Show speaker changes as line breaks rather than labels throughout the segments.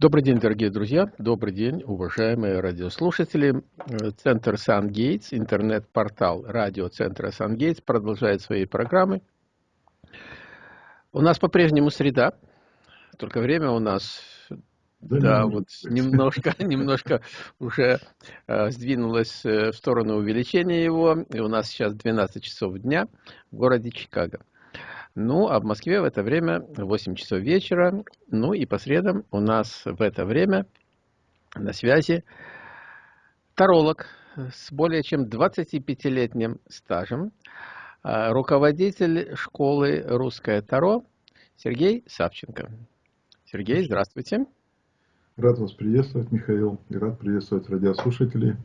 Добрый день, дорогие друзья, добрый день, уважаемые радиослушатели. Центр Сан-Гейтс, интернет-портал радиоцентра Сан-Гейтс продолжает свои программы. У нас по-прежнему среда, только время у нас да, да вот немножко, немножко уже э, сдвинулось э, в сторону увеличения его, и у нас сейчас 12 часов дня в городе Чикаго. Ну, а в Москве в это время 8 часов вечера. Ну и по средам у нас в это время на связи таролог с более чем 25-летним стажем, а, руководитель школы «Русское Таро» Сергей Савченко. Сергей, здравствуйте.
Рад вас приветствовать, Михаил, и рад приветствовать радиослушателей.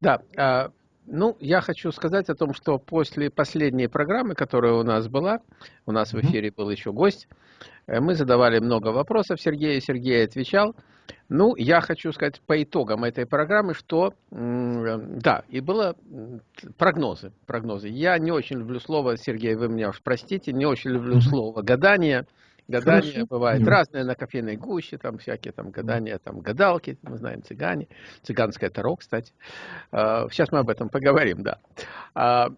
Да, а, ну, я хочу сказать о том, что после последней программы, которая у нас была, у нас в эфире был еще гость, э, мы задавали много вопросов Сергею, Сергей отвечал. Ну, я хочу сказать по итогам этой программы, что, да, и было прогнозы, прогнозы. Я не очень люблю слово, Сергей, вы меня уж простите, не очень люблю слово гадание, Гадания Хорошо. бывают Нет. разные на кофейной гуще, там всякие там гадания, там гадалки, мы знаем цыгане, цыганское таро, кстати. А, сейчас мы об этом поговорим, да. А,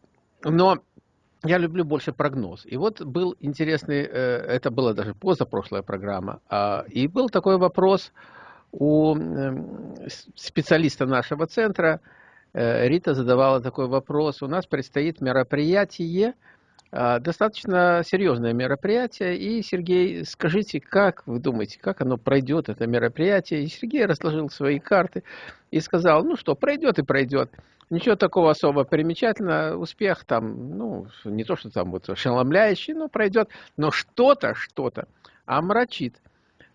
но я люблю больше прогноз. И вот был интересный, э, это была даже позапрошлая программа, а, и был такой вопрос у специалиста нашего центра, э, Рита задавала такой вопрос. У нас предстоит мероприятие а, достаточно серьезное мероприятие. И, Сергей, скажите, как вы думаете, как оно пройдет, это мероприятие? И Сергей разложил свои карты и сказал, ну что, пройдет и пройдет. Ничего такого особо примечательного, успех там, ну, не то, что там вот ошеломляющий, но пройдет, но что-то, что-то омрачит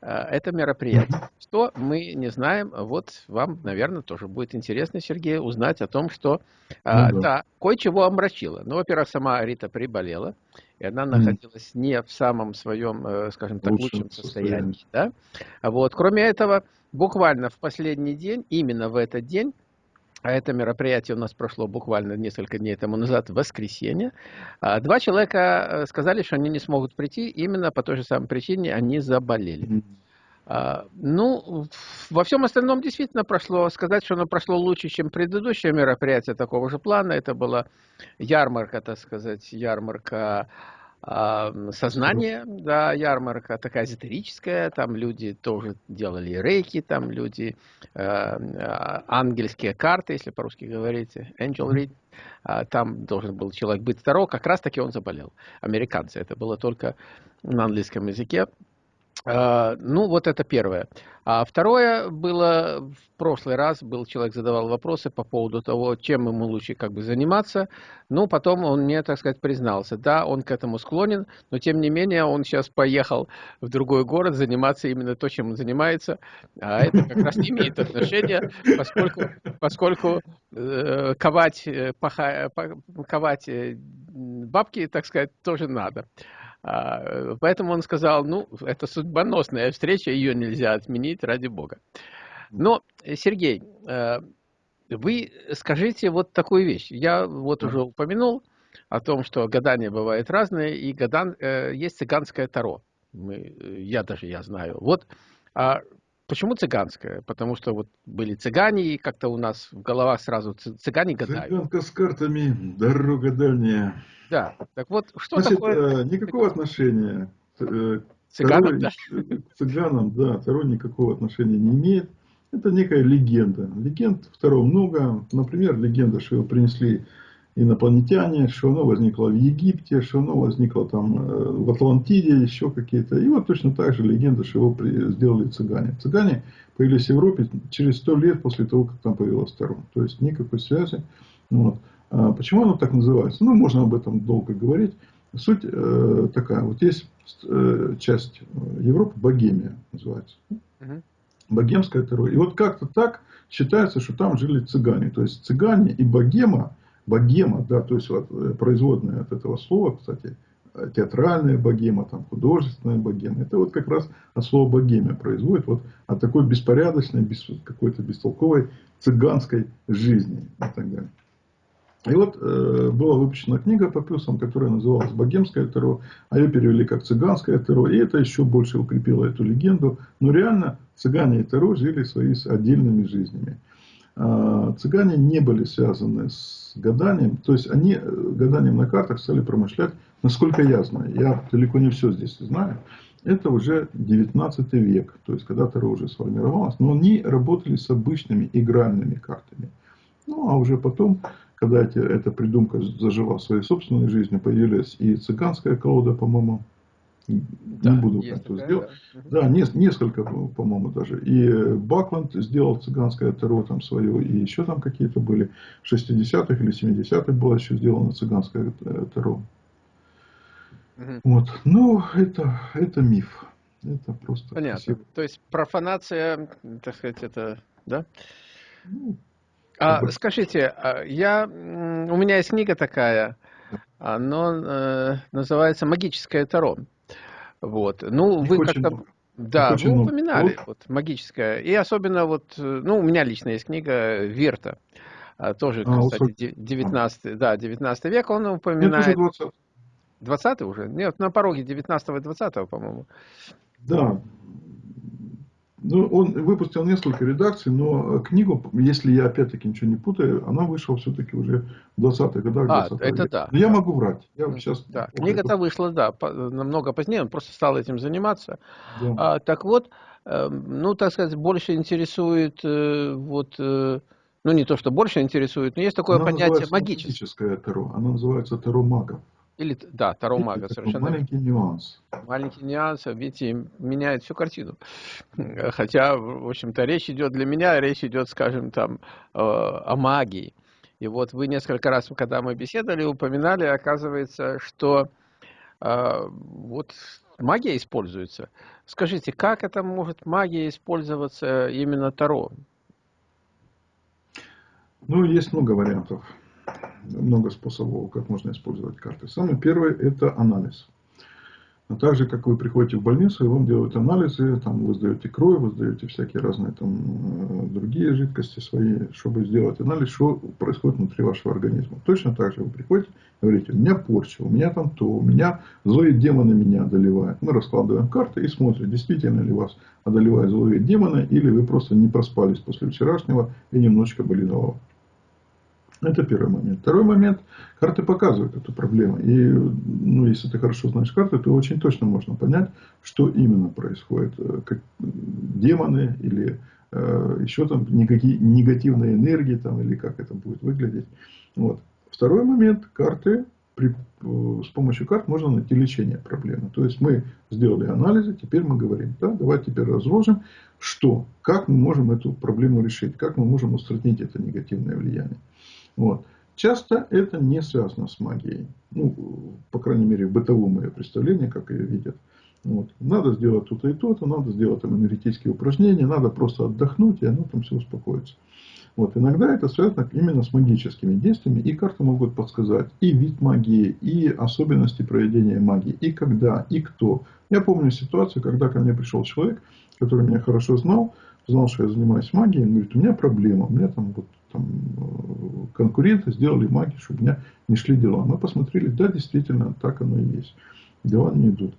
это мероприятие. Что мы не знаем, вот вам, наверное, тоже будет интересно, Сергей, узнать о том, что, э, ну, да, да кое-чего омрачило. Ну, во-первых, сама Рита приболела, и она находилась не в самом своем, э, скажем так, лучшем, лучшем состоянии. состоянии. Да? Вот. Кроме этого, буквально в последний день, именно в этот день, а это мероприятие у нас прошло буквально несколько дней тому назад, в воскресенье, а, два человека э, сказали, что они не смогут прийти, именно по той же самой причине они заболели. А, ну, во всем остальном действительно прошло, сказать, что оно прошло лучше, чем предыдущее мероприятие такого же плана, это была ярмарка, так сказать, ярмарка сознание, да, ярмарка такая эзотерическая, там люди тоже делали рейки, там люди, э, э, ангельские карты, если по-русски говорите, angel read, э, там должен был человек быть второй, как раз таки он заболел, американцы, это было только на английском языке, ну, вот это первое. А второе было, в прошлый раз был человек задавал вопросы по поводу того, чем ему лучше как бы заниматься. Ну, потом он мне, так сказать, признался. Да, он к этому склонен, но тем не менее он сейчас поехал в другой город заниматься именно то, чем он занимается. А это как раз не имеет отношения, поскольку, поскольку э, ковать, э, паха, ковать э, бабки, так сказать, тоже надо. А, поэтому он сказал, ну, это судьбоносная встреча, ее нельзя отменить, ради бога. Но, Сергей, э, вы скажите вот такую вещь. Я вот уже упомянул о том, что гадания бывают разные, и гадан, э, есть цыганское таро. Мы, я даже я знаю. Вот а почему цыганское? Потому что вот были цыгане, и как-то у нас в головах сразу цыгане гадают.
Цыганка с картами, дорога дальняя.
Да, так вот, что
Значит,
такое...
Э, никакого отношения
э, цыганам, да.
к цыганам, да, Таро никакого отношения не имеет. Это некая легенда. Легенд второго много. Например, легенда, что его принесли инопланетяне, что оно возникло в Египте, что оно возникло там э, в Атлантиде, еще какие-то. И вот точно так же легенда, что его сделали цыгане. Цыгане появились в Европе через сто лет после того, как там появилась Таро. То есть никакой связи. Вот. А почему оно так называется? Ну, можно об этом долго говорить. Суть э, такая. Вот есть э, часть Европы, Богемия называется. Угу. Богемская террор. И вот как-то так считается, что там жили цыгане. То есть цыгане и богема, богема, да, то есть вот, э, производная от этого слова, кстати, театральная богема, там, художественная богема. Это вот как раз от слова богемия производит вот от такой беспорядочной, без, какой-то бестолковой цыганской жизни и так далее. И вот э, была выпущена книга по плюсам, которая называлась «Богемское Таро», а ее перевели как «Цыганское Таро», и это еще больше укрепило эту легенду. Но реально цыгане и Таро жили своими отдельными жизнями. А, цыгане не были связаны с гаданием, то есть они э, гаданием на картах стали промышлять, насколько я знаю, я далеко не все здесь знаю, это уже 19 век, то есть когда Таро уже сформировалось, но они работали с обычными игральными картами. Ну, а уже потом когда эти, эта придумка зажила своей собственной жизнью, появилась и цыганская колода, по-моему, да, не буду как то сделать. Да, да не, несколько, по-моему, даже. И Бакланд сделал цыганское таро там свое, и еще там какие-то были. В 60-х или 70-х было еще сделано цыганское э, таро. Угу. Вот. Ну, это, это миф. Это просто...
Понятно. Красиво. То есть профанация, так сказать, это, да? Ну, а, скажите, а, я, у меня есть книга такая, она э, называется «Магическое Таро». Вот. Ну, вы как-то... Да, вы упоминали, вот, магическое. И особенно вот, ну, у меня лично есть книга Верта. А, тоже, а, кстати, 19, да, 19 век он упоминает... Нет, 20. 20 уже? Нет, на пороге 19 и 20, по-моему.
Да, ну, он выпустил несколько редакций, но книгу, если я опять-таки ничего не путаю, она вышла все-таки уже в 20-х годах.
А, это да.
Но я могу врать. Я
сейчас да. Книга-то вышла, да, намного позднее, он просто стал этим заниматься. Да. А, так вот, эм, ну, так сказать, больше интересует, э, вот, э, ну, не то, что больше интересует, но есть такое она понятие магическое.
таро. Она называется таро магов.
Или, да, Таро Мага, совершенно.
Маленький нюанс.
Маленький нюанс, видите, меняет всю картину. Хотя, в общем-то, речь идет для меня, речь идет, скажем, там, э, о магии. И вот вы несколько раз, когда мы беседовали, упоминали, оказывается, что э, вот магия используется. Скажите, как это может магия использоваться именно Таро?
Ну, есть много вариантов много способов, как можно использовать карты. Самый первый – это анализ. А также, как вы приходите в больницу, и вам делают анализы, там вы сдаете кровь, вы сдаете всякие разные там э, другие жидкости свои, чтобы сделать анализ, что происходит внутри вашего организма. Точно так же вы приходите говорите, у меня порча, у меня там то, у меня злые демоны меня одолевают. Мы раскладываем карты и смотрим, действительно ли вас одолевают злые демоны, или вы просто не проспались после вчерашнего и немножечко болит голова. Это первый момент. Второй момент. Карты показывают эту проблему. И ну, если ты хорошо знаешь карты, то очень точно можно понять, что именно происходит. Э, как демоны или э, еще там никакие негативные энергии там, или как это будет выглядеть. Вот. Второй момент. Карты при, э, с помощью карт можно найти лечение проблемы. То есть мы сделали анализы, теперь мы говорим, да, давайте теперь разложим, что, как мы можем эту проблему решить, как мы можем устранить это негативное влияние. Вот. Часто это не связано с магией. Ну, по крайней мере, в бытовом ее представлении, как ее видят. Вот. Надо сделать то-то и то-то, надо сделать там энергетические упражнения, надо просто отдохнуть, и оно там все успокоится. Вот. Иногда это связано именно с магическими действиями, и карты могут подсказать и вид магии, и особенности проведения магии, и когда, и кто. Я помню ситуацию, когда ко мне пришел человек, который меня хорошо знал, знал, что я занимаюсь магией, он говорит, у меня проблема, у меня там вот там, э, конкуренты сделали магию, чтобы у меня не шли дела. Мы посмотрели, да, действительно, так оно и есть. Дела не идут.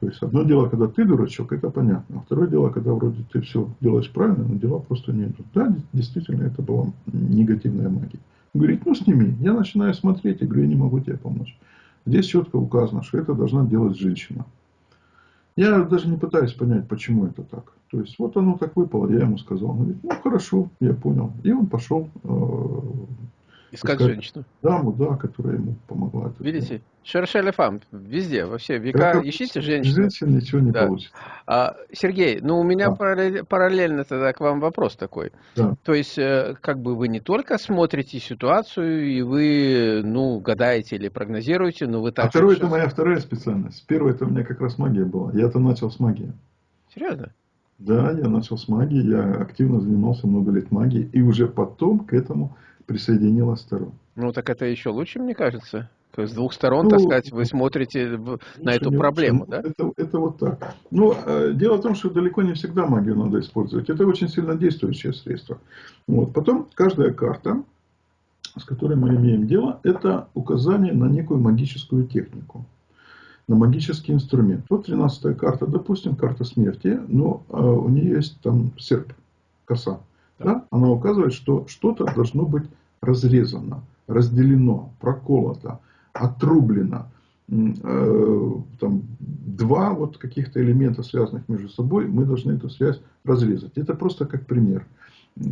То есть, одно дело, когда ты дурачок, это понятно. А второе дело, когда вроде ты все делаешь правильно, но дела просто не идут. Да, действительно, это была негативная магия. Он говорит, ну сними. Я начинаю смотреть и говорю, я не могу тебе помочь. Здесь четко указано, что это должна делать женщина. Я даже не пытаюсь понять, почему это так. То есть, вот оно так выпало, я ему сказал. Он говорит, ну хорошо, я понял. И он пошел э,
Искать женщину.
Даму, да, которая ему помогла.
Видите, Шершель фам, везде, во все века как ищите женщину.
Женщин ничего не да. получится.
А, Сергей, ну у меня да. параллельно тогда к вам вопрос такой. Да. То есть, э, как бы вы не только смотрите ситуацию, и вы, ну, гадаете или прогнозируете, но вы также...
А второе, это моя вторая специальность. Первое, это у меня как раз магия была. Я-то начал с магии.
Серьезно?
Да, я начал с магии, я активно занимался много лет магией, и уже потом к этому присоединилась сторон.
Ну, так это еще лучше, мне кажется. То есть с двух сторон, ну, так сказать, вы смотрите в, на эту проблему,
лучше. да? Это, это вот так. Но э, дело в том, что далеко не всегда магию надо использовать. Это очень сильно действующее средство. Вот. Потом каждая карта с которой мы имеем дело, это указание на некую магическую технику, на магический инструмент. Вот 13 карта, допустим, карта смерти, но э, у нее есть там серп, коса. Да? Она указывает, что что-то должно быть разрезано, разделено, проколото, отрублено. Э, там, два вот каких-то элемента, связанных между собой, мы должны эту связь разрезать. Это просто как пример,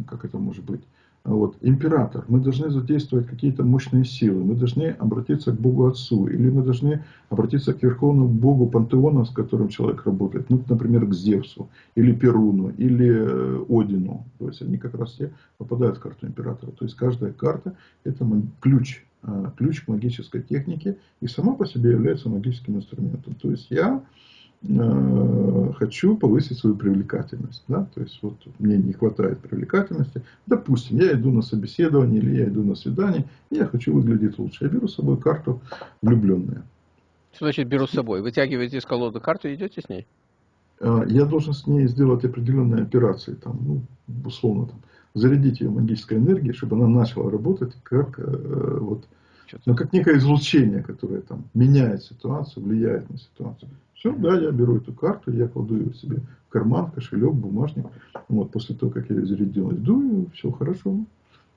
как это может быть. Вот, император, мы должны задействовать какие-то мощные силы, мы должны обратиться к Богу Отцу, или мы должны обратиться к Верховному Богу Пантеона, с которым человек работает, ну, например, к Зевсу, или Перуну, или э, Одину. То есть они как раз все попадают в карту императора. То есть каждая карта это ключ, э, ключ к магической технике и сама по себе является магическим инструментом. То есть я хочу повысить свою привлекательность. Да? То есть, вот мне не хватает привлекательности. Допустим, я иду на собеседование или я иду на свидание, и я хочу выглядеть лучше. Я беру с собой карту влюбленная.
Что значит беру с собой? Вытягиваете из колоды карту и идете с ней?
Э, я должен с ней сделать определенные операции. Там, ну, условно, там, зарядить ее магической энергией, чтобы она начала работать как э, вот, ну, как некое излучение, которое там меняет ситуацию, влияет на ситуацию. Все, да, я беру эту карту, я кладу ее себе в карман, кошелек, бумажник. Вот, после того, как я ее зарядил, иду, и все хорошо.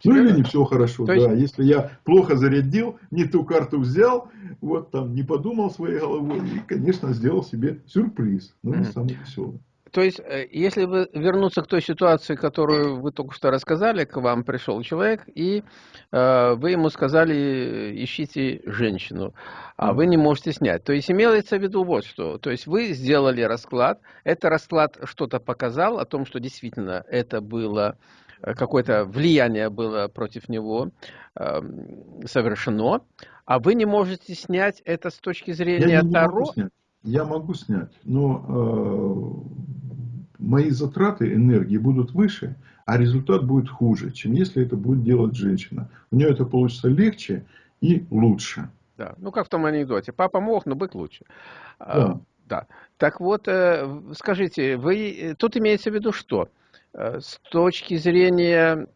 Ну или не все хорошо, То да. Если я плохо зарядил, не ту карту взял, вот там не подумал своей головой, и, конечно, сделал себе сюрприз, но не самый веселый.
То есть, э, если вы вернуться к той ситуации, которую вы только что рассказали, к вам пришел человек, и э, вы ему сказали, ищите женщину, а вы не можете снять. То есть, имеется в виду вот что. То есть, вы сделали расклад, этот расклад что-то показал о том, что действительно это было э, какое-то влияние было против него э, совершено, а вы не можете снять это с точки зрения Я Таро.
Я могу снять, но э, мои затраты энергии будут выше, а результат будет хуже, чем если это будет делать женщина. У нее это получится легче и лучше.
Да, ну как в том анекдоте. Папа мог, но бык лучше. А, да. Да. Так вот, э, скажите, вы тут имеется в виду что? Э, с точки зрения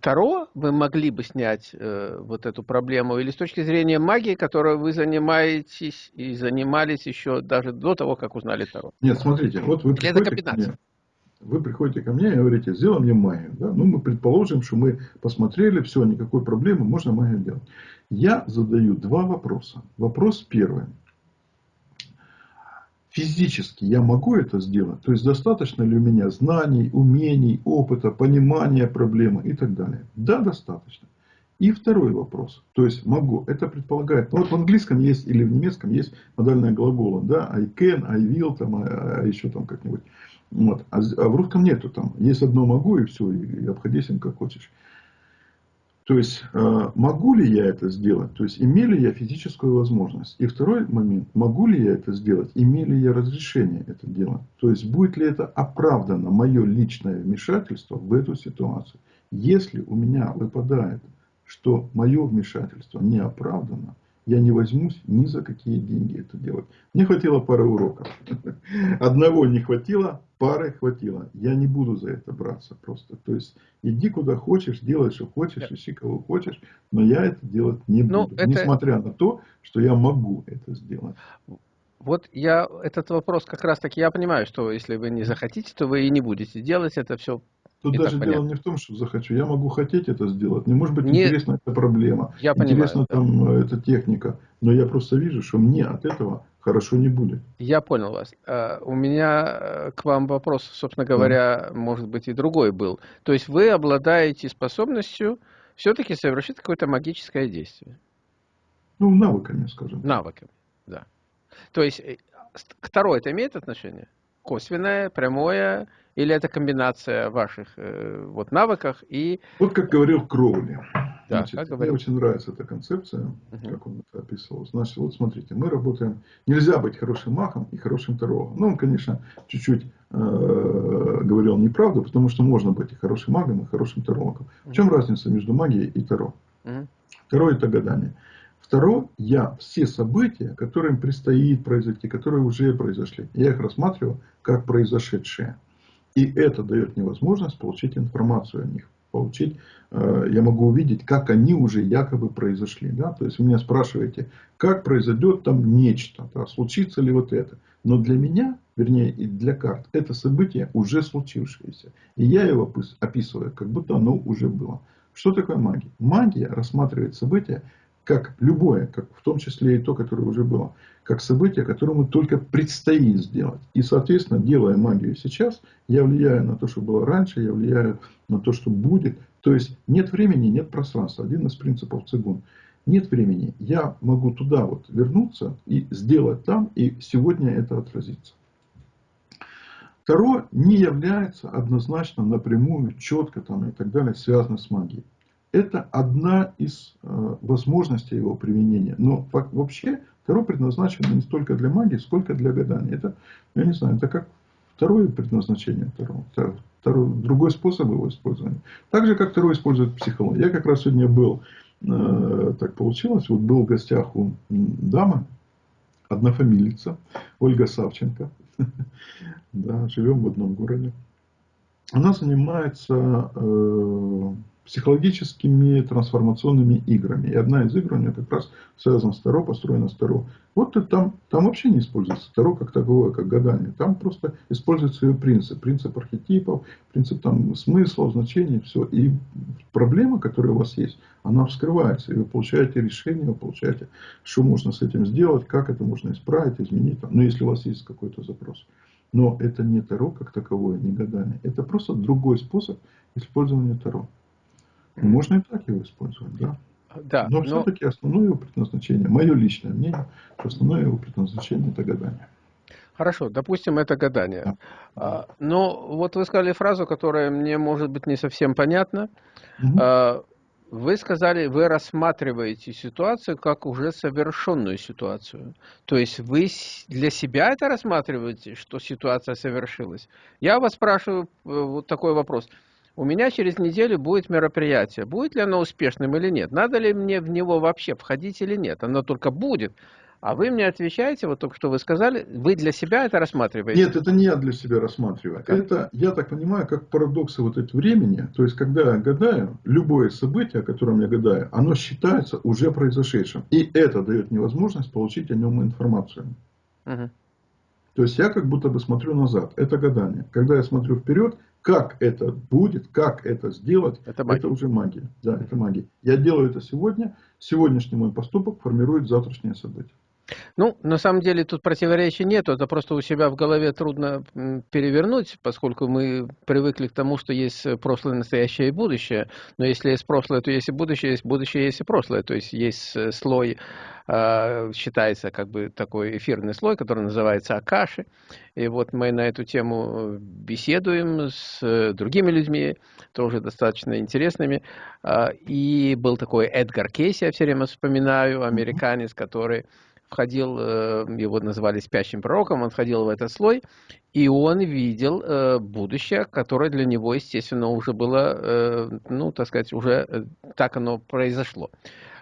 Таро вы могли бы снять э, вот эту проблему, или с точки зрения магии, которой вы занимаетесь и занимались еще даже до того, как узнали Таро?
Нет, смотрите, вот вы приходите ко мне, вы приходите ко мне и говорите, сделай мне магию. Да? Ну, мы предположим, что мы посмотрели, все, никакой проблемы, можно магию делать. Я задаю два вопроса. Вопрос первый физически я могу это сделать? То есть достаточно ли у меня знаний, умений, опыта, понимания проблемы и так далее? Да, достаточно. И второй вопрос. То есть могу. Это предполагает. Ну, вот в английском есть или в немецком есть модальное глагола. Да, I can, I will, там, а, а еще там как-нибудь. Вот. А, а в русском нету там. Есть одно могу и все. И, и обходись им как хочешь. То есть, э, могу ли я это сделать? То есть, имею ли я физическую возможность? И второй момент, могу ли я это сделать? Имею ли я разрешение это делать? То есть, будет ли это оправдано мое личное вмешательство в эту ситуацию? Если у меня выпадает, что мое вмешательство не оправдано, я не возьмусь ни за какие деньги это делать. Мне хватило пары уроков. Одного не хватило, пары хватило. Я не буду за это браться просто. То есть, иди куда хочешь, делай, что хочешь, ищи кого хочешь, но я это делать не ну, буду. Это... Несмотря на то, что я могу это сделать.
Вот я этот вопрос как раз таки, я понимаю, что если вы не захотите, то вы и не будете делать это все
Тут даже дело понятно. не в том, что захочу. Я могу хотеть это сделать. Мне может быть не... интересна эта проблема. Я интересна понимаю, там да. Э, эта техника. Но я просто вижу, что мне от этого хорошо не будет.
Я понял вас. Uh, у меня э, к вам вопрос, собственно говоря, mm. может быть и другой был. То есть вы обладаете способностью все-таки совершить какое-то магическое действие?
Ну, навыками, скажем.
Навыками, да. То есть э, к Таро это имеет отношение? Косвенное, прямое или это комбинация ваших э, вот навыков и...
Вот как говорил Кроули. Да, Значит, как говорил. Мне очень нравится эта концепция, угу. как он это описывал. Значит, вот смотрите, мы работаем... Нельзя быть хорошим махом и хорошим тарологом. Ну, он, конечно, чуть-чуть э, говорил неправду, потому что можно быть и хорошим магом, и хорошим тарологом. В чем разница между магией и таро? Угу. Таро это гадание. Второе, я все события, которые предстоит произойти, которые уже произошли, я их рассматриваю как произошедшие. И это дает мне возможность получить информацию о них. получить, э, я могу увидеть, как они уже якобы произошли. Да? То есть вы меня спрашиваете, как произойдет там нечто, да? случится ли вот это. Но для меня, вернее и для карт, это событие уже случившееся. И я его описываю, как будто оно уже было. Что такое магия? Магия рассматривает события как любое, как в том числе и то, которое уже было, как событие, которому только предстоит сделать. И, соответственно, делая магию сейчас, я влияю на то, что было раньше, я влияю на то, что будет. То есть нет времени, нет пространства. Один из принципов цигун. Нет времени. Я могу туда вот вернуться и сделать там, и сегодня это отразится. Второе не является однозначно напрямую, четко там и так далее связано с магией. Это одна из э, возможностей его применения. Но вообще Таро предназначено не столько для магии, сколько для гадания. Это, я не знаю, это как второе предназначение Таро. Второй, другой способ его использования. Так же, как Таро использует психологию. Я как раз сегодня был, э, так получилось, вот был в гостях у дамы, однофамилица, Ольга Савченко. Да, живем в одном городе. Она занимается э, психологическими трансформационными играми. И одна из игр у нее как раз связана с Таро, построена с Таро. Вот там, там вообще не используется Таро как таковое, как гадание. Там просто используется ее принцип. Принцип архетипов, принцип там, смысла, значений, все. И проблема, которая у вас есть, она вскрывается. И вы получаете решение, вы получаете, что можно с этим сделать, как это можно исправить, изменить. Там. Ну, если у вас есть какой-то запрос. Но это не Таро как таковое, не гадание. Это просто другой способ использования Таро. Можно и так его использовать, да.
Да,
но, но... все-таки основное его предназначение, мое личное мнение, основное его предназначение это гадание.
Хорошо, допустим, это гадание. Да. А, но вот вы сказали фразу, которая мне может быть не совсем понятна. Угу. Вы сказали, вы рассматриваете ситуацию как уже совершенную ситуацию. То есть вы для себя это рассматриваете, что ситуация совершилась. Я вас спрашиваю э, вот такой вопрос у меня через неделю будет мероприятие. Будет ли оно успешным или нет? Надо ли мне в него вообще входить или нет? Оно только будет. А вы мне отвечаете, вот только что вы сказали, вы для себя это рассматриваете?
Нет, это не я для себя рассматриваю. Как? Это, я так понимаю, как парадоксы вот этого времени. То есть, когда я гадаю, любое событие, о котором я гадаю, оно считается уже произошедшим. И это дает мне возможность получить о нем информацию. Угу. То есть, я как будто бы смотрю назад. Это гадание. Когда я смотрю вперед, как это будет, как это сделать, это, это уже магия. Да, это магия. Я делаю это сегодня. Сегодняшний мой поступок формирует завтрашнее событие.
Ну, на самом деле тут противоречия нет, это просто у себя в голове трудно перевернуть, поскольку мы привыкли к тому, что есть прошлое, настоящее и будущее. Но если есть прошлое, то есть и будущее, есть будущее, есть и прошлое. То есть есть э, слой, а, считается как бы такой эфирный слой, который называется Акаши. И вот мы на эту тему беседуем с э, другими людьми, тоже достаточно интересными. А, и был такой Эдгар Кейси, я все время вспоминаю, американец, который входил, э, его называли спящим пророком, он входил в этот слой, и он видел э, будущее, которое для него, естественно, уже было, э, ну, так сказать, уже так оно произошло,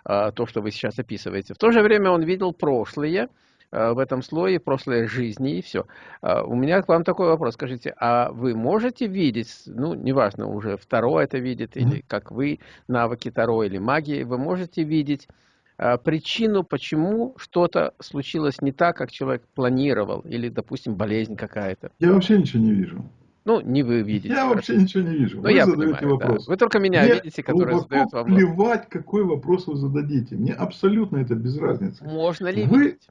то, что вы сейчас описываете. В то же время он видел прошлое, в этом слое прошлой жизни и все. У меня к вам такой вопрос. Скажите, а вы можете видеть, ну, неважно, уже второе это видит, или как вы, навыки Таро или магии, вы можете видеть причину, почему что-то случилось не так, как человек планировал, или, допустим, болезнь какая-то.
Я вообще ничего не вижу.
Ну, не вы видите.
Я вообще ничего не вижу.
Но вы я задаете понимаю, вопрос. Да. Вы только меня Мне видите, который задает
вам плевать, какой вопрос вы зададите. Мне абсолютно это без разницы.
Можно ли
вы, видеть?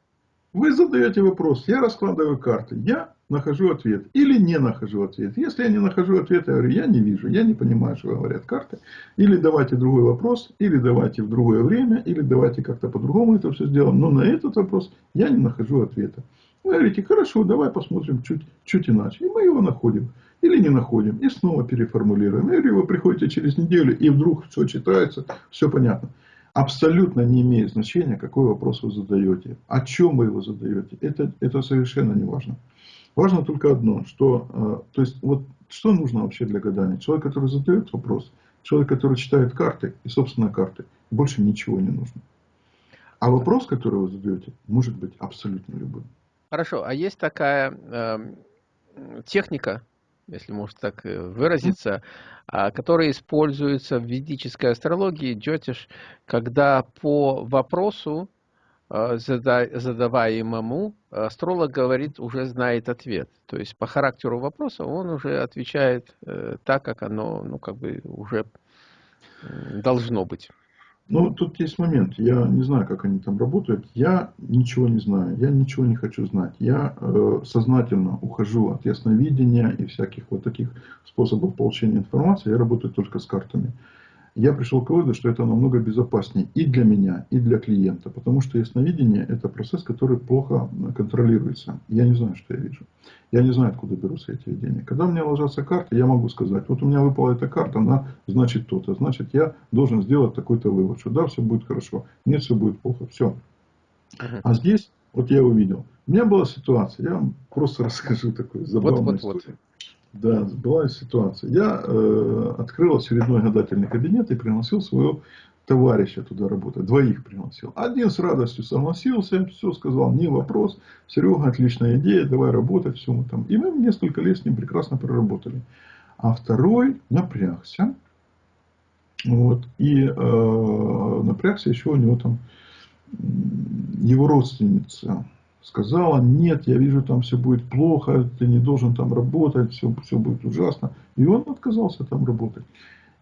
Вы задаете вопрос, я раскладываю карты, я нахожу ответ или не нахожу ответ. Если я не нахожу ответ, я говорю, я не вижу, я не понимаю, что говорят карты. Или давайте другой вопрос, или давайте в другое время, или давайте как-то по-другому это все сделаем. Но на этот вопрос я не нахожу ответа. Вы говорите, хорошо, давай посмотрим чуть, чуть иначе. И мы его находим. Или не находим. И снова переформулируем. Или вы приходите через неделю, и вдруг все читается, все понятно абсолютно не имеет значения, какой вопрос вы задаете, о чем вы его задаете. Это, это совершенно не важно. Важно только одно, что, э, то есть, вот что нужно вообще для гадания? Человек, который задает вопрос, человек, который читает карты и, собственно, карты, больше ничего не нужно. А вопрос, который вы задаете, может быть абсолютно любым.
Хорошо, а есть такая э, техника, если можно так э, выразиться, а, которые используются в ведической астрологии, джотиш, когда по вопросу, а, задаваемому, астролог говорит, уже знает ответ. То есть по характеру вопроса он уже отвечает э, так, как оно ну, как бы уже должно быть.
Ну, тут есть момент. Я не знаю, как они там работают. Я ничего не знаю. Я ничего не хочу знать. Я э, сознательно ухожу от ясновидения и всяких вот таких способов получения информации. Я работаю только с картами я пришел к выводу, что это намного безопаснее и для меня, и для клиента. Потому что ясновидение – это процесс, который плохо контролируется. Я не знаю, что я вижу. Я не знаю, откуда берутся эти видения. Когда у меня ложатся карты, я могу сказать, вот у меня выпала эта карта, она значит то-то. Значит, я должен сделать такой-то вывод, что да, все будет хорошо, нет, все будет плохо. Все. А здесь, вот я увидел. У меня была ситуация, я вам просто расскажу такую забавную вот, вот, историю. Вот. Да, была ситуация. Я э, открыл очередной гадательный кабинет и пригласил своего товарища туда работать. Двоих пригласил. Один с радостью согласился, все сказал, не вопрос. Серега, отличная идея, давай работать, все мы там. И мы несколько лет с ним прекрасно проработали. А второй напрягся. Вот, и э, напрягся еще у него там его родственница сказала, нет, я вижу, там все будет плохо, ты не должен там работать, все, все будет ужасно. И он отказался там работать.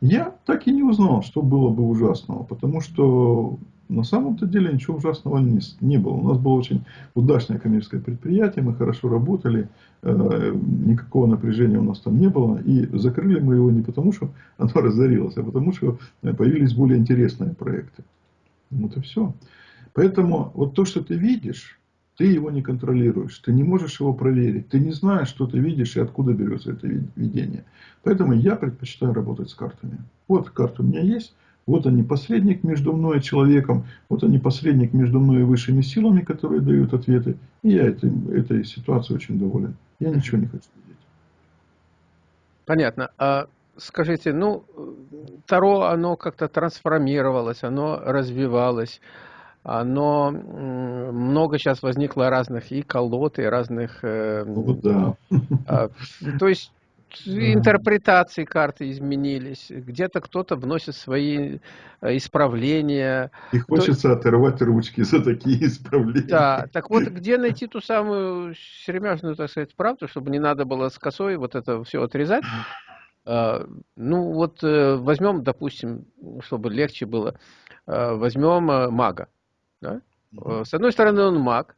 Я так и не узнал, что было бы ужасного, потому что на самом-то деле ничего ужасного не, не было. У нас было очень удачное коммерческое предприятие, мы хорошо работали, э, никакого напряжения у нас там не было. И закрыли мы его не потому, что оно разорилось, а потому, что появились более интересные проекты. Вот и все. Поэтому вот то, что ты видишь, ты его не контролируешь, ты не можешь его проверить, ты не знаешь, что ты видишь и откуда берется это видение. Поэтому я предпочитаю работать с картами. Вот карты у меня есть, вот они посредник между мной и человеком, вот они посредник между мной и высшими силами, которые дают ответы. И я этой, этой ситуацией очень доволен. Я ничего не хочу видеть.
Понятно. А скажите, ну, Таро, оно как-то трансформировалось, оно развивалось но много сейчас возникло разных и колод, и разных... Э,
ну, да.
А, то есть интерпретации карты изменились, где-то кто-то вносит свои э, исправления.
И хочется То... оторвать ручки за такие исправления.
Да, так вот, где найти ту самую сермяжную, так сказать, правду, чтобы не надо было с косой вот это все отрезать? А, ну вот э, возьмем, допустим, чтобы легче было, возьмем мага. Да? Угу. С одной стороны он маг,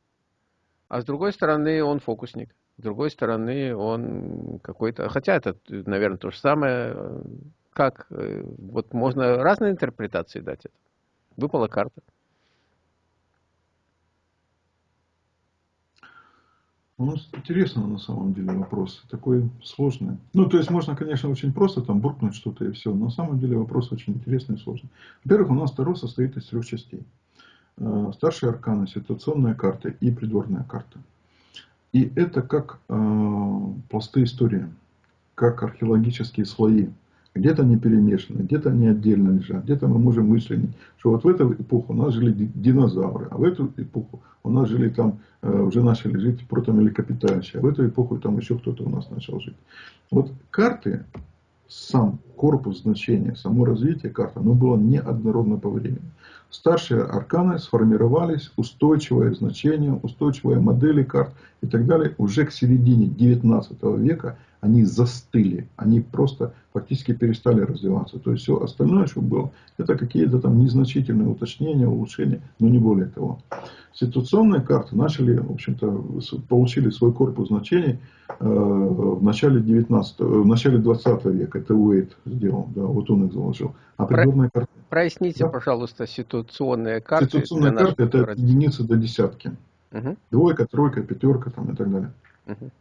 а с другой стороны он фокусник. С другой стороны он какой-то... Хотя это, наверное, то же самое. Э, как? Э, вот можно разные интерпретации дать это. Выпала карта.
Ну, интересно на самом деле вопрос. Такой сложный. Ну, то есть можно, конечно, очень просто там буркнуть что-то и все. Но на самом деле вопрос очень интересный и сложный. Во-первых, у нас Таро состоит из трех частей. Э, старшие арканы, ситуационная карта и придворная карта. И это как э, пласты истории, как археологические слои. Где-то они перемешаны, где-то они отдельно лежат, где-то мы можем вычленить, что вот в эту эпоху у нас жили динозавры, а в эту эпоху у нас жили там, э, уже начали жить протомлекопитающие, а в эту эпоху там еще кто-то у нас начал жить. Вот карты, сам корпус значения, само развитие карты, оно было неоднородно по времени. Старшие арканы сформировались, устойчивое значение, устойчивые модели карт и так далее. Уже к середине 19 века они застыли, они просто фактически перестали развиваться. То есть все остальное, что было, это какие-то там незначительные уточнения, улучшения, но не более того. Ситуационные карты начали, в общем-то, получили свой корпус значений э, в начале 19, в начале 20 века. Это Уэйт сделал, да, вот он их заложил.
А придворные карты... Проясните, да? пожалуйста, ситуационные карты.
Ситуационные карты это от единицы до десятки. Угу. Двойка, тройка, пятерка там и так далее. Угу.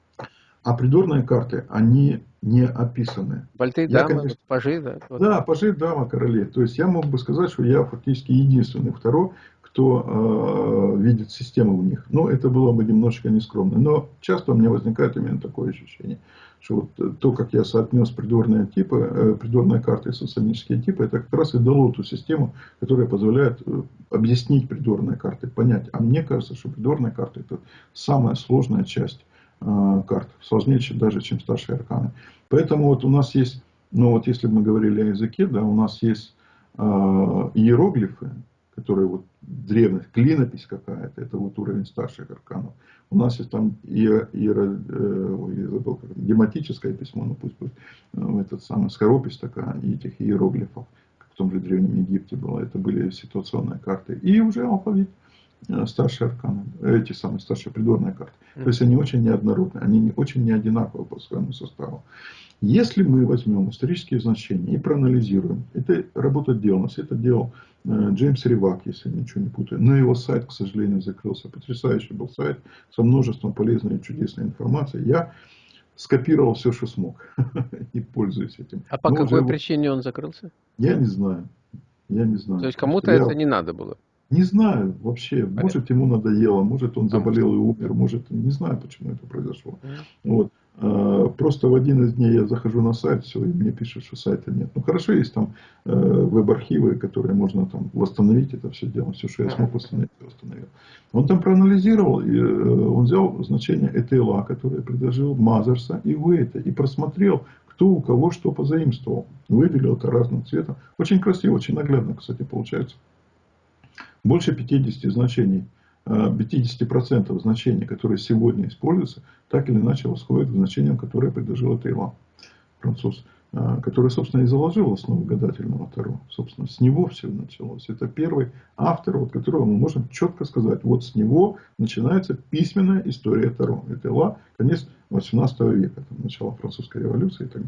А придворные карты, они не описаны.
Больты, я, дамы, конечно, пажи, да?
Вот. Да, пажи, дама, короли. То есть я мог бы сказать, что я фактически единственный второй, кто э, видит систему в них. Но это было бы немножечко нескромно. Но часто у меня возникает именно такое ощущение, что вот то, как я соотнес придворные типы, э, придворные карты и социалистические типы, это как раз и дало ту систему, которая позволяет э, объяснить придворные карты, понять. А мне кажется, что придворные карты это самая сложная часть э, карт. Сложнее даже, чем старшие арканы. Поэтому вот у нас есть, ну вот если мы говорили о языке, да, у нас есть э, иероглифы, которые вот древность, клинопись какая-то, это вот уровень старших арканов. У нас есть там иеро, э, забыл, как, гематическое письмо, ну пусть будет, э, этот самый скоропись такая, и этих иероглифов, как в том же Древнем Египте было, это были ситуационные карты. И уже алфавит. Э, старшие арканы, эти самые старшие придворные карты. То есть они очень неоднородные, они не, очень не одинаковы по своему составу. Если мы возьмем исторические значения и проанализируем, это работа делалась, это делал э, Джеймс Ривак, если я ничего не путаю. Но его сайт, к сожалению, закрылся. Потрясающий был сайт со множеством полезной и чудесной информации. Я скопировал все, что смог и пользуюсь этим.
А по Но какой причине он закрылся?
Я не знаю. Я не знаю.
То есть кому-то это не надо было?
Не знаю вообще, Понятно. может ему надоело, может он заболел и умер, может, не знаю, почему это произошло. Вот. А, просто в один из дней я захожу на сайт, все, и мне пишут, что сайта нет. Ну хорошо, есть там э, веб-архивы, которые можно там восстановить это все дело, все, что я смог восстановить, я восстановил. Он там проанализировал, и, э, он взял значение ETLA, которое предложил Мазерса и Уэйта, и просмотрел, кто у кого что позаимствовал. Выделил это разным цветом. Очень красиво, очень наглядно, кстати, получается больше 50 значений, 50% э, значений, которые сегодня используются, так или иначе восходят к значениям, которые предложил Таиланд, француз, э, который, собственно, и заложил основу гадательного Таро. Собственно, с него все началось. Это первый автор, вот которого мы можем четко сказать, вот с него начинается письменная история Таро. Это Ла, конец 18 века, там, начало французской революции и так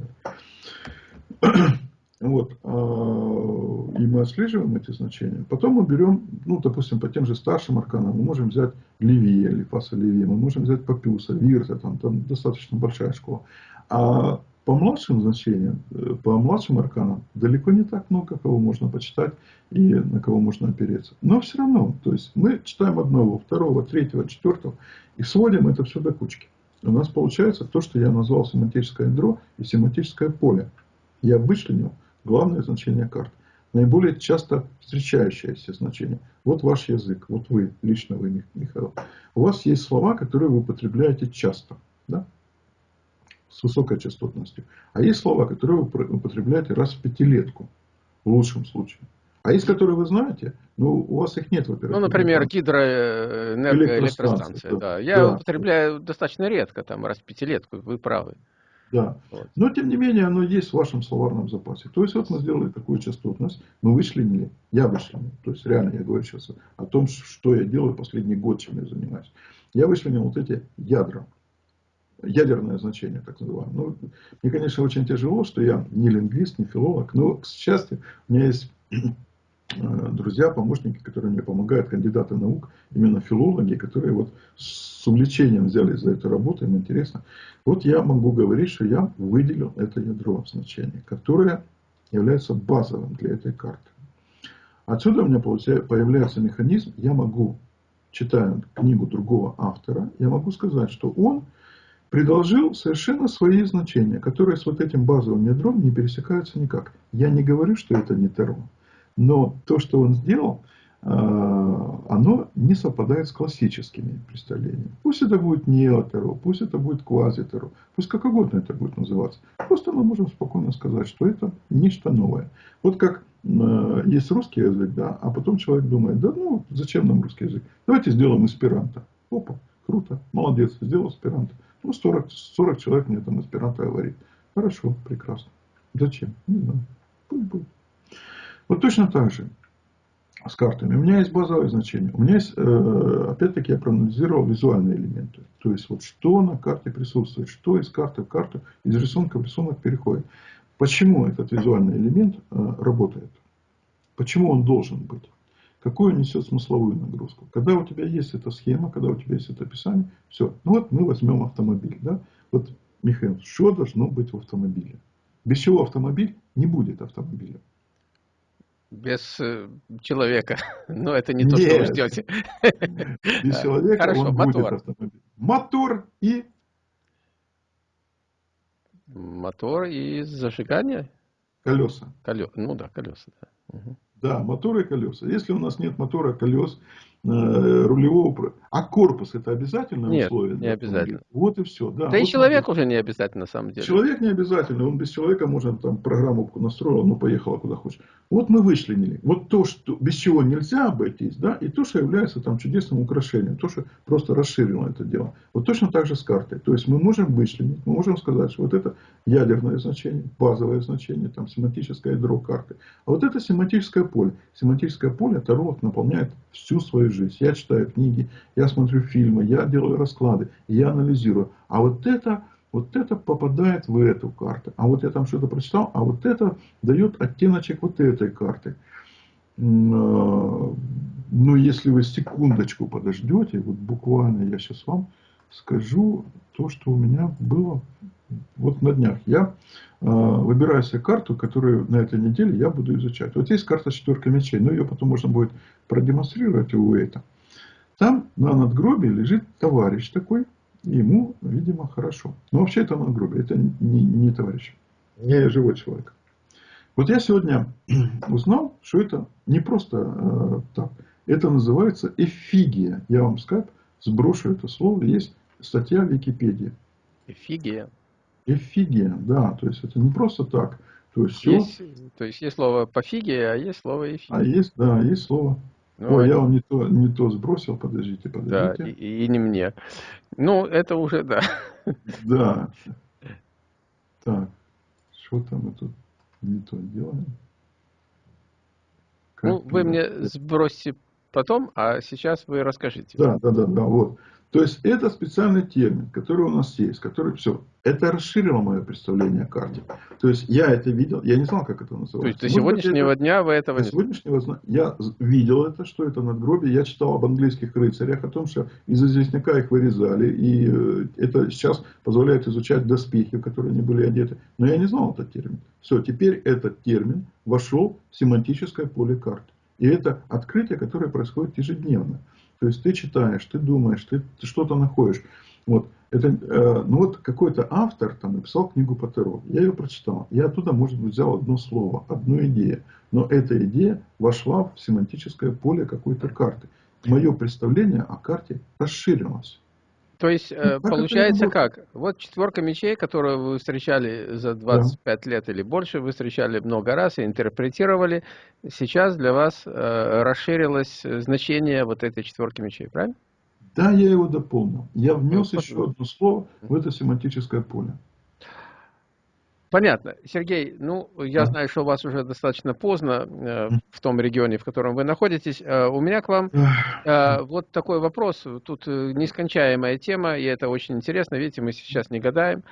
далее. Вот. А, и мы отслеживаем эти значения. Потом мы берем, ну, допустим, по тем же старшим арканам, мы можем взять Левия, Лифаса Левия, мы можем взять Папюса, Вирта, там, там достаточно большая школа. А по младшим значениям, э, по младшим арканам далеко не так много, кого можно почитать и на кого можно опереться. Но все равно, то есть мы читаем одного, второго, третьего, четвертого и сводим это все до кучки. У нас получается то, что я назвал семантическое ядро и семантическое поле. Я вычленил главное значение карт. Наиболее часто встречающееся значение. Вот ваш язык, вот вы, лично вы, Михаил. У вас есть слова, которые вы употребляете часто, да? с высокой частотностью. А есть слова, которые вы употребляете раз в пятилетку, в лучшем случае. А есть, которые вы знаете, но у вас их нет,
во-первых. Ну, например, гидроэнергоэлектростанция. Да. Я да. употребляю достаточно редко, там, раз в пятилетку, вы правы.
Да. Но, тем не менее, оно есть в вашем словарном запасе. То есть, вот мы сделали такую частотность, мы вычленили, я вычленил, то есть, реально я говорю сейчас о том, что я делаю последний год, чем я занимаюсь. Я вычленил вот эти ядра, ядерное значение, так называемое. Ну, мне, конечно, очень тяжело, что я не лингвист, не филолог, но, к счастью, у меня есть друзья, помощники, которые мне помогают, кандидаты наук, именно филологи, которые вот с увлечением взялись за эту работу, им интересно. Вот я могу говорить, что я выделил это ядро значения, которое является базовым для этой карты. Отсюда у меня появляется механизм, я могу, читая книгу другого автора, я могу сказать, что он предложил совершенно свои значения, которые с вот этим базовым ядром не пересекаются никак. Я не говорю, что это не Таро. Но то, что он сделал, э, оно не совпадает с классическими представлениями. Пусть это будет неотеро, пусть это будет квазитеро, пусть как угодно это будет называться. Просто мы можем спокойно сказать, что это нечто новое. Вот как э, есть русский язык, да, а потом человек думает, да ну зачем нам русский язык? Давайте сделаем эсперанто. Опа, круто, молодец, сделал эсперанто. Ну 40, 40 человек мне там эсперанто говорит. Хорошо, прекрасно. Зачем? Не знаю. Пусть будет. Вот точно так же с картами. У меня есть базовое значение. У меня есть, э, опять-таки, я проанализировал визуальные элементы. То есть, вот что на карте присутствует, что из карты в карту, из рисунка в рисунок переходит. Почему этот визуальный элемент э, работает? Почему он должен быть? Какую он несет смысловую нагрузку? Когда у тебя есть эта схема, когда у тебя есть это описание, все. Ну вот мы возьмем автомобиль. Да? Вот, Михаил, что должно быть в автомобиле? Без чего автомобиль не будет автомобиля
без э, человека. Но это не то, Нет. что вы ждете.
Без человека Хорошо, он мотор. будет автомобиль. Мотор и...
Мотор и зажигание?
Колеса.
Колеса. Ну да, колеса. Да.
Угу. да, мотор и колеса. Если у нас нет мотора, колес, рулевого... А корпус это обязательное
Нет,
условие?
не обязательно.
Вот и все. Да,
да
вот
и человек уже не обязательно на самом деле.
Человек не обязательно. Он без человека можно там программу настроил, ну поехала куда хочешь. Вот мы вычленили. Вот то, что без чего нельзя обойтись, да, и то, что является там чудесным украшением. То, что просто расширило это дело. Вот точно так же с картой. То есть мы можем вычленить, мы можем сказать, что вот это ядерное значение, базовое значение, там семантическое ядро карты. А вот это семантическое поле. Семантическое поле Таро наполняет всю свою жизнь. Я читаю книги, я смотрю фильмы, я делаю расклады, я анализирую. А вот это, вот это попадает в эту карту. А вот я там что-то прочитал, а вот это дает оттеночек вот этой карты. А, ну, если вы секундочку подождете, вот буквально я сейчас вам скажу то, что у меня было вот на днях. Я э, выбираю себе карту, которую на этой неделе я буду изучать. Вот есть карта четверка мечей, но ее потом можно будет продемонстрировать у Уэйта. Там на надгробии лежит товарищ такой, ему, видимо, хорошо. Но вообще это надгробие, это не, не товарищ, не живой человек. Вот я сегодня узнал, что это не просто э, так. Это называется эфигия. Я вам скайп сброшу это слово. Есть статья в Википедии.
Эфигия.
Эфигия, да. То есть это не просто так.
То есть, все... есть, то есть есть слово пофигия, а есть слово эфигия.
А есть, да, есть слово. Ну, Ой, я вам не то, не то сбросил, подождите, подождите.
Да, и, и не мне. Ну, это уже, да.
Да. Так, что там мы тут не то делаем?
Как ну, вы мне сбросите потом, а сейчас вы расскажите.
Да, да, да, да, вот. То есть это специальный термин, который у нас есть, который все. Это расширило мое представление о карте. То есть я это видел, я не знал, как это называется. То есть
до сегодняшнего это, дня вы этого
до не сегодняшнего Я видел это, что это надгробие. Я читал об английских рыцарях, о том, что из известняка их вырезали. И э, это сейчас позволяет изучать доспехи, в которые они были одеты. Но я не знал этот термин. Все, теперь этот термин вошел в семантическое поле карты. И это открытие, которое происходит ежедневно. То есть ты читаешь, ты думаешь, ты, ты что-то находишь. Вот. Это, э, ну вот какой-то автор там написал книгу по Таро. Я ее прочитал. Я оттуда, может быть, взял одно слово, одну идею. Но эта идея вошла в семантическое поле какой-то карты. Мое представление о карте расширилось.
То есть, ну, как получается как? Вот четверка мечей, которую вы встречали за 25 да. лет или больше, вы встречали много раз и интерпретировали. Сейчас для вас э, расширилось значение вот этой четверки мечей, правильно?
Да, я его дополнил. Я внес ну, еще одно слово в это семантическое поле.
Понятно. Сергей, ну, я знаю, что у вас уже достаточно поздно э, в том регионе, в котором вы находитесь. Э, у меня к вам э, вот такой вопрос. Тут э, нескончаемая тема, и это очень интересно. Видите, мы сейчас не гадаем.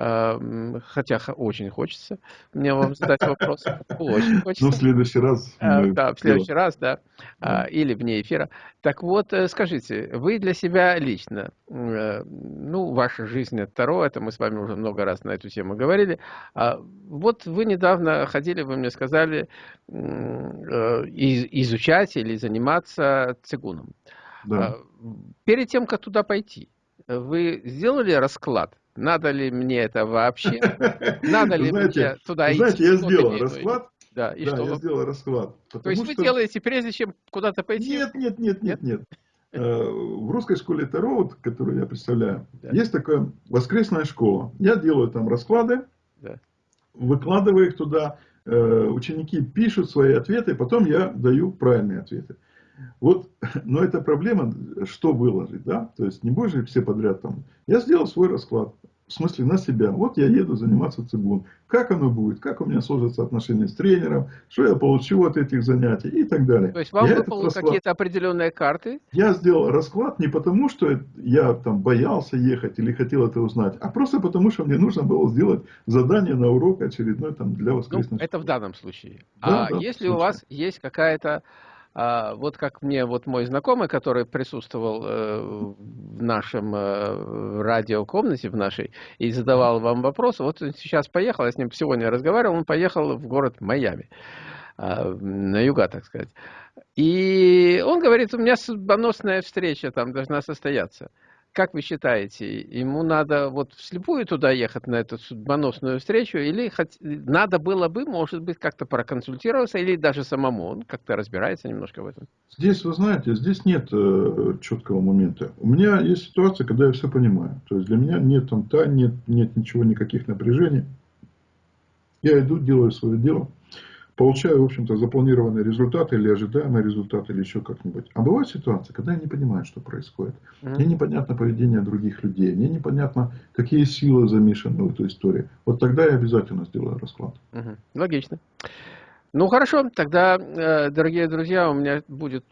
Хотя очень хочется мне вам задать вопрос. Очень хочется.
Ну, в следующий раз.
Э, да, в следующий раз, да. А, или вне эфира. Так вот, э, скажите, вы для себя лично, э, ну, ваша жизнь от Таро, это мы с вами уже много раз на эту тему говорили. А вот вы недавно ходили, вы мне сказали, изучать или заниматься цигуном. Да. А, перед тем, как туда пойти, вы сделали расклад надо ли мне это вообще? Надо ли
знаете,
мне туда
знаете, идти? Знаете, я сделал расклад.
Да, и
да,
что?
я сделал расклад.
То есть вы что... делаете, прежде чем куда-то пойти?
Нет, нет, нет, нет, нет. Э, в русской школе Таро, вот, которую я представляю, да. есть такая воскресная школа. Я делаю там расклады, да. выкладываю их туда, э, ученики пишут свои ответы, потом я даю правильные ответы. Вот, но это проблема, что выложить, да, то есть не будешь же все подряд там. Я сделал свой расклад, в смысле на себя. Вот я еду заниматься цигун. Как оно будет, как у меня сложатся отношения с тренером, что я получу от этих занятий и так далее.
То есть вам выпало расклад... какие-то определенные карты?
Я сделал расклад не потому, что я там боялся ехать или хотел это узнать, а просто потому, что мне нужно было сделать задание на урок очередной там для воскресной
ну, Это в данном случае. Да, а да, если у вас есть какая-то а вот как мне вот мой знакомый, который присутствовал э, в нашем э, радиокомнате, в нашей, и задавал вам вопросы, вот он сейчас поехал, я с ним сегодня разговаривал, он поехал в город Майами, э, на юга, так сказать. И он говорит, у меня судьбоносная встреча там должна состояться. Как вы считаете, ему надо вот вслепую туда ехать на эту судьбоносную встречу, или хоть, надо было бы, может быть, как-то проконсультироваться, или даже самому, он как-то разбирается немножко в этом?
Здесь, вы знаете, здесь нет э, четкого момента. У меня есть ситуация, когда я все понимаю. То есть для меня нет там тайн, нет, нет ничего, никаких напряжений. Я иду, делаю свое дело получаю, в общем-то, запланированный результат или ожидаемый результат, или еще как-нибудь. А бывают ситуации, когда я не понимаю, что происходит. Мне непонятно поведение других людей, мне непонятно, какие силы замешаны в эту историю. Вот тогда я обязательно сделаю расклад.
Mm-hmm. Логично. Ну хорошо, тогда, э, дорогие друзья, у меня будет,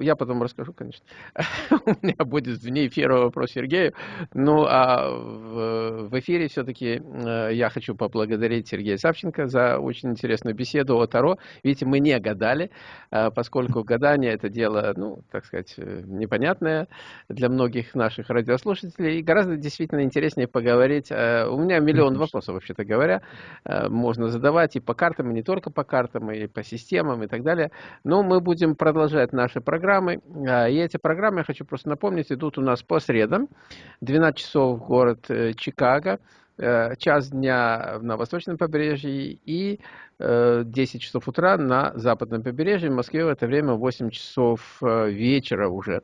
я потом расскажу, конечно, у меня будет вне эфира вопрос Сергею, ну а в, эфире все-таки э, я хочу поблагодарить Сергея Савченко за очень интересную беседу о Таро. Видите, мы не гадали, э, поскольку гадание это дело, ну, так сказать, непонятное для многих наших радиослушателей, и гораздо действительно интереснее поговорить. У меня миллион вопросов, вообще-то говоря, можно задавать и по картам, и не только по картам, программы, и по системам и так далее. Но мы будем продолжать наши программы. А, и эти программы, я хочу просто напомнить, идут у нас по средам. 12 часов город э, Чикаго, э, час дня на восточном побережье и 10 э, часов утра на западном побережье. В Москве в это время 8 часов вечера уже.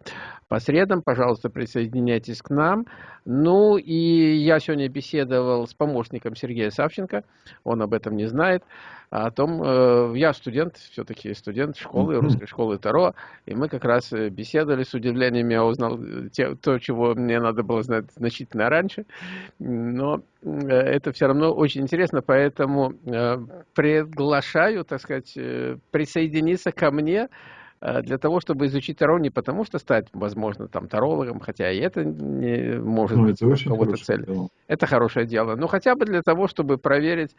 По средам, пожалуйста, присоединяйтесь к нам. Ну и я сегодня беседовал с помощником Сергея Савченко, он об этом не знает о том, э, я студент, все-таки студент школы, русской школы Таро, и мы как раз э, беседовали с удивлением, я узнал э, те, то, чего мне надо было знать значительно раньше, но это все равно очень интересно, поэтому приглашаю, так сказать, присоединиться ко мне, для того, чтобы изучить Таро, не потому что стать, возможно, там тарологом, хотя и это не может ну, быть кого-то цель. Дело. Это хорошее дело. Но хотя бы для того, чтобы проверить,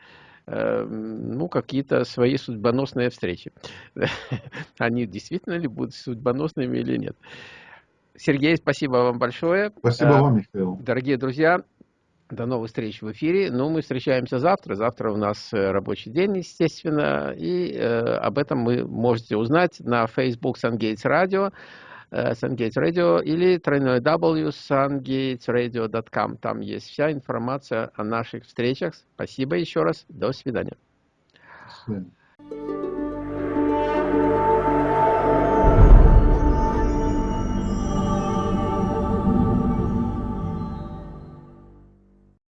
ну, какие-то свои судьбоносные встречи. Они действительно ли будут судьбоносными или нет. Сергей, спасибо вам большое.
Спасибо э, вам, Михаил.
Дорогие друзья, до новых встреч в эфире. Ну, мы встречаемся завтра. Завтра у нас э, рабочий день, естественно. И э, об этом вы можете узнать на Facebook Radio. Э, SunGates Radio или тройной W sungatesradio.com. Там есть вся информация о наших встречах. Спасибо еще раз. До свидания. До свидания.